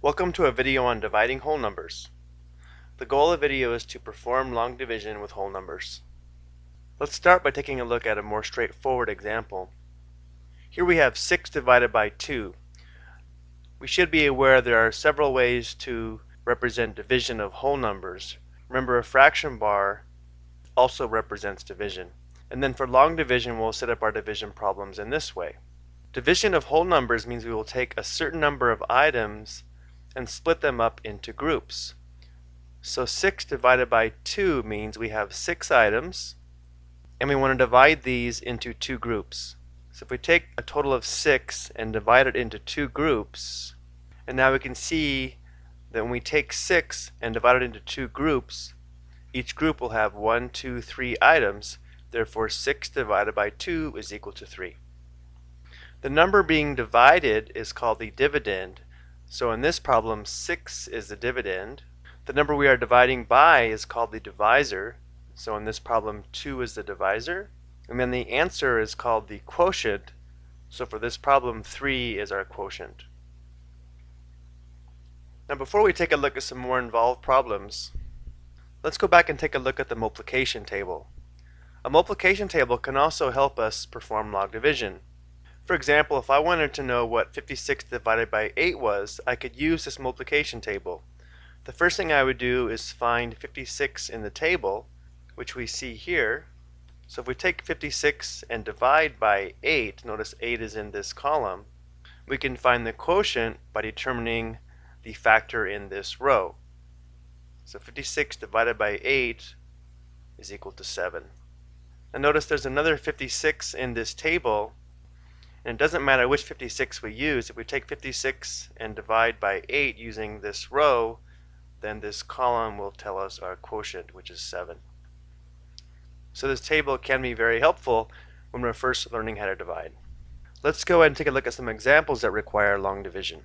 Welcome to a video on dividing whole numbers. The goal of the video is to perform long division with whole numbers. Let's start by taking a look at a more straightforward example. Here we have 6 divided by 2. We should be aware there are several ways to represent division of whole numbers. Remember a fraction bar also represents division. And then for long division we'll set up our division problems in this way. Division of whole numbers means we will take a certain number of items and split them up into groups. So 6 divided by 2 means we have 6 items and we want to divide these into two groups. So if we take a total of 6 and divide it into two groups and now we can see that when we take 6 and divide it into two groups each group will have 1, 2, 3 items therefore 6 divided by 2 is equal to 3. The number being divided is called the dividend. So in this problem, 6 is the dividend. The number we are dividing by is called the divisor. So in this problem, 2 is the divisor. And then the answer is called the quotient. So for this problem, 3 is our quotient. Now before we take a look at some more involved problems, let's go back and take a look at the multiplication table. A multiplication table can also help us perform long division. For example, if I wanted to know what 56 divided by 8 was, I could use this multiplication table. The first thing I would do is find 56 in the table, which we see here. So if we take 56 and divide by 8, notice 8 is in this column, we can find the quotient by determining the factor in this row. So 56 divided by 8 is equal to 7. And notice there's another 56 in this table and it doesn't matter which 56 we use. If we take 56 and divide by 8 using this row, then this column will tell us our quotient, which is 7. So this table can be very helpful when we're first learning how to divide. Let's go ahead and take a look at some examples that require long division.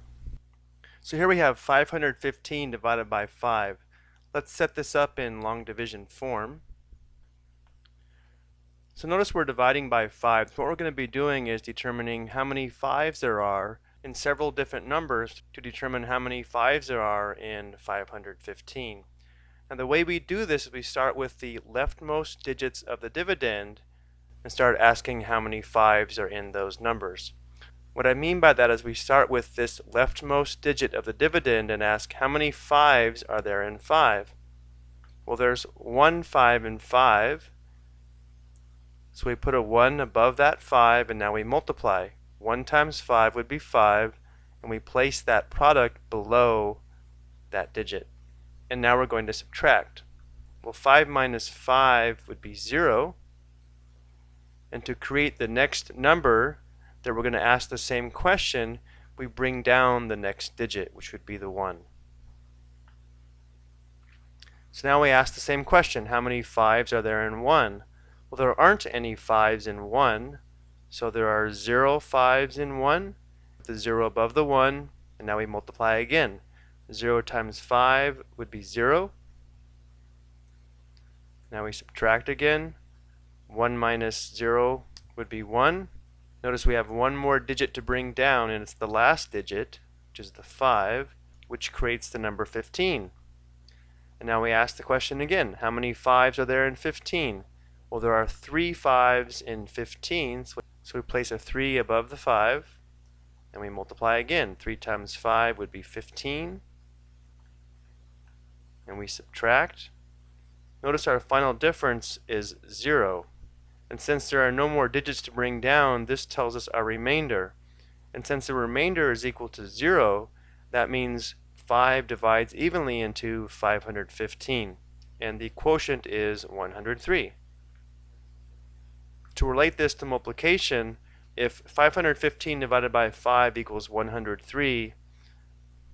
So here we have 515 divided by 5. Let's set this up in long division form. So notice we're dividing by 5. What we're going to be doing is determining how many 5s there are in several different numbers to determine how many 5s there are in 515. And the way we do this is we start with the leftmost digits of the dividend and start asking how many 5s are in those numbers. What I mean by that is we start with this leftmost digit of the dividend and ask how many 5s are there in 5? Well there's one 5 in 5 so we put a 1 above that 5 and now we multiply. 1 times 5 would be 5 and we place that product below that digit. And now we're going to subtract. Well 5 minus 5 would be 0 and to create the next number that we're going to ask the same question we bring down the next digit which would be the 1. So now we ask the same question how many 5s are there in 1? Well, there aren't any 5s in 1, so there are 0 5s in 1, the 0 above the 1, and now we multiply again. 0 times 5 would be 0. Now we subtract again. 1 minus 0 would be 1. Notice we have one more digit to bring down, and it's the last digit, which is the 5, which creates the number 15. And now we ask the question again, how many 5s are there in 15? Well, there are three fives in 15, so we place a 3 above the 5, and we multiply again. 3 times 5 would be 15, and we subtract. Notice our final difference is 0. And since there are no more digits to bring down, this tells us our remainder. And since the remainder is equal to 0, that means 5 divides evenly into 515. And the quotient is 103. To relate this to multiplication, if 515 divided by 5 equals 103,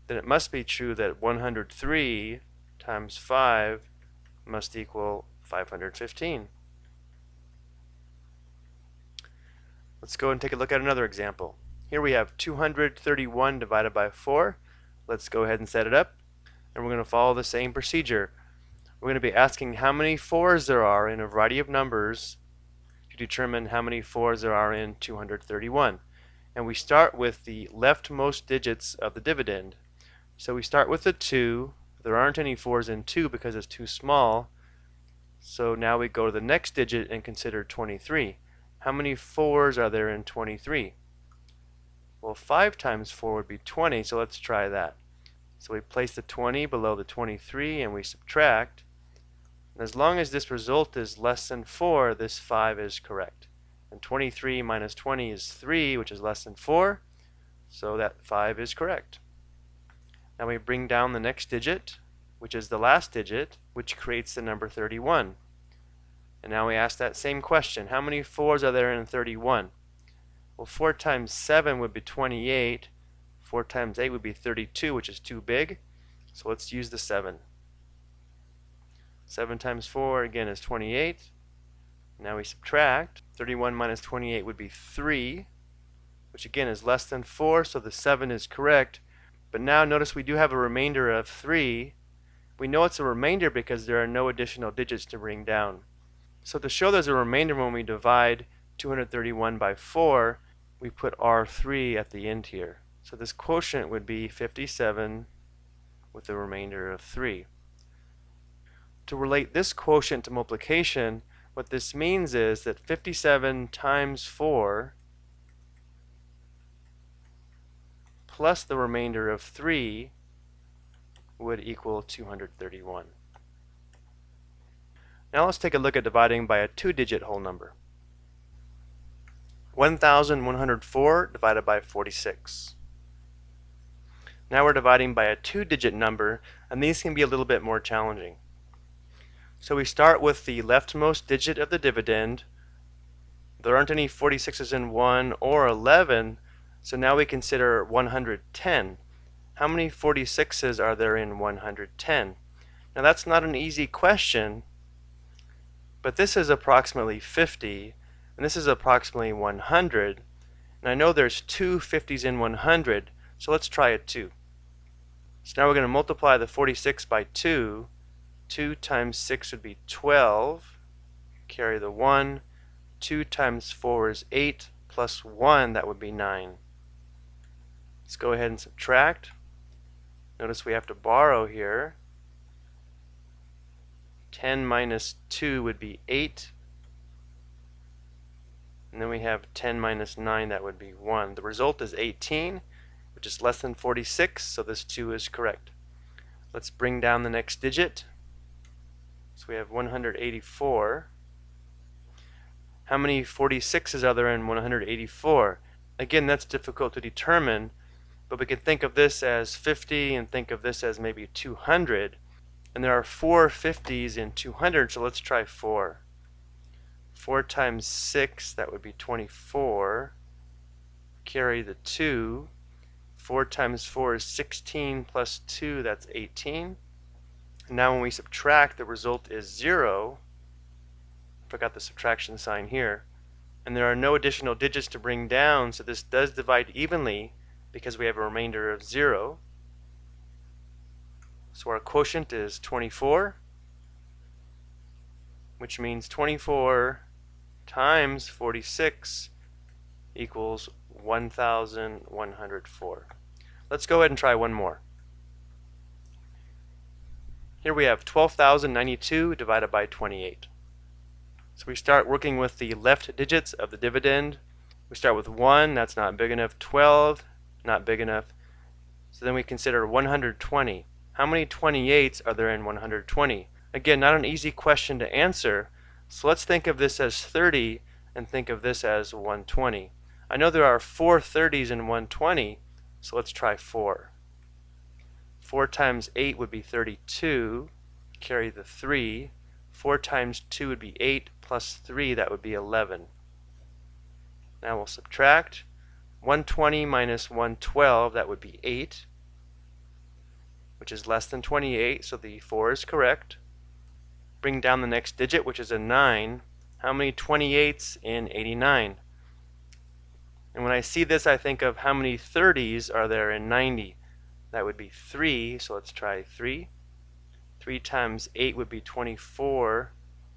then it must be true that 103 times 5 must equal 515. Let's go and take a look at another example. Here we have 231 divided by 4. Let's go ahead and set it up. And we're going to follow the same procedure. We're going to be asking how many 4s there are in a variety of numbers determine how many 4s there are in 231. And we start with the leftmost digits of the dividend. So we start with the 2. There aren't any 4s in 2 because it's too small. So now we go to the next digit and consider 23. How many 4s are there in 23? Well, 5 times 4 would be 20, so let's try that. So we place the 20 below the 23 and we subtract. And as long as this result is less than 4, this 5 is correct. And 23 minus 20 is 3, which is less than 4, so that 5 is correct. Now we bring down the next digit, which is the last digit, which creates the number 31. And now we ask that same question. How many 4s are there in 31? Well, 4 times 7 would be 28. 4 times 8 would be 32, which is too big. So let's use the 7. 7 times 4, again, is 28. Now we subtract. 31 minus 28 would be 3, which again is less than 4, so the 7 is correct. But now notice we do have a remainder of 3. We know it's a remainder because there are no additional digits to bring down. So to show there's a remainder when we divide 231 by 4, we put R3 at the end here. So this quotient would be 57 with a remainder of 3. To relate this quotient to multiplication, what this means is that 57 times 4 plus the remainder of 3 would equal 231. Now let's take a look at dividing by a two-digit whole number. 1104 divided by 46. Now we're dividing by a two-digit number, and these can be a little bit more challenging. So we start with the leftmost digit of the dividend. There aren't any 46s in 1 or 11, so now we consider 110. How many 46s are there in 110? Now that's not an easy question, but this is approximately 50, and this is approximately 100. And I know there's two 50s in 100, so let's try it too. So now we're going to multiply the 46 by 2. 2 times 6 would be 12. Carry the 1. 2 times 4 is 8, plus 1, that would be 9. Let's go ahead and subtract. Notice we have to borrow here. 10 minus 2 would be 8. And then we have 10 minus 9, that would be 1. The result is 18, which is less than 46, so this 2 is correct. Let's bring down the next digit. So we have 184. How many 46s are there in 184? Again, that's difficult to determine, but we can think of this as 50 and think of this as maybe 200. And there are four 50s in 200, so let's try 4. 4 times 6, that would be 24. Carry the 2. 4 times 4 is 16 plus 2, that's 18. And now when we subtract, the result is 0. Forgot the subtraction sign here. And there are no additional digits to bring down, so this does divide evenly because we have a remainder of 0. So our quotient is 24, which means 24 times 46 equals 1,104. Let's go ahead and try one more. Here we have 12,092 divided by 28. So we start working with the left digits of the dividend. We start with 1, that's not big enough. 12, not big enough. So then we consider 120. How many 28s are there in 120? Again, not an easy question to answer. So let's think of this as 30 and think of this as 120. I know there are four 30s in 120, so let's try 4. 4 times 8 would be 32. Carry the 3. 4 times 2 would be 8 plus 3, that would be 11. Now we'll subtract. 120 minus 112, that would be 8, which is less than 28, so the 4 is correct. Bring down the next digit, which is a 9. How many 28s in 89? And when I see this, I think of how many 30s are there in 90. That would be 3, so let's try 3. 3 times 8 would be 24.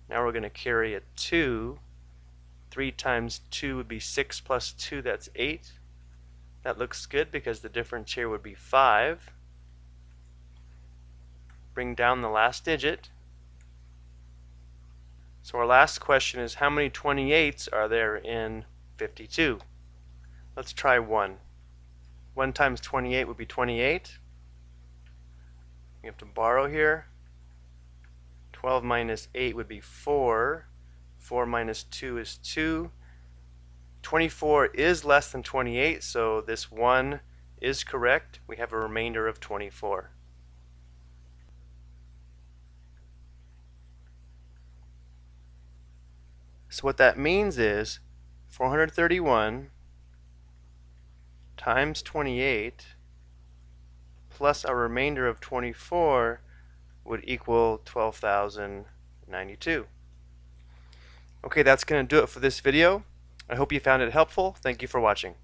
Now we're going to carry a 2. 3 times 2 would be 6 plus 2, that's 8. That looks good because the difference here would be 5. bring down the last digit. So our last question is how many 28s are there in 52? Let's try 1. 1 times 28 would be 28. We have to borrow here. 12 minus 8 would be 4. 4 minus 2 is 2. 24 is less than 28, so this 1 is correct. We have a remainder of 24. So what that means is 431 times 28 plus a remainder of 24 would equal 12,092. Okay, that's going to do it for this video. I hope you found it helpful. Thank you for watching.